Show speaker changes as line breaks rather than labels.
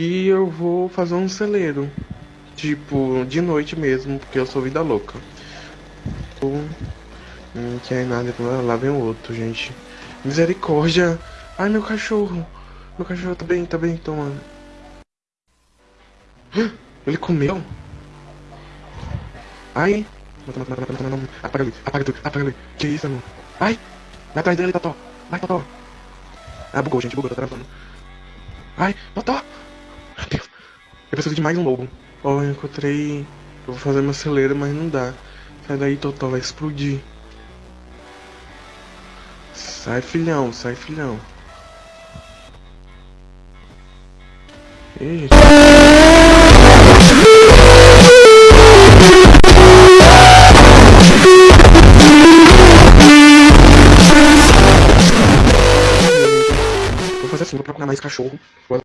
E eu vou fazer um celeiro. Tipo, de noite mesmo, porque eu sou vida louca. Não quer nada, lá vem outro, gente. Misericórdia! Ai, meu cachorro! Meu cachorro tá bem, tá bem, toma. Ele comeu? Ai! Apaga ele, apaga tudo, apaga ele. Que isso, mano? Ai! Vai atrás dele, Totó! Vai, Totó! Ah, bugou, gente, bugou, tá travando. Ai, Totó! Eu preciso de mais um lobo. Ó, oh, eu encontrei... Eu vou fazer meu celeiro, mas não dá. Sai daí, Totó, vai explodir. Sai, filhão, sai, filhão. Vou fazer assim, vou procurar mais cachorro.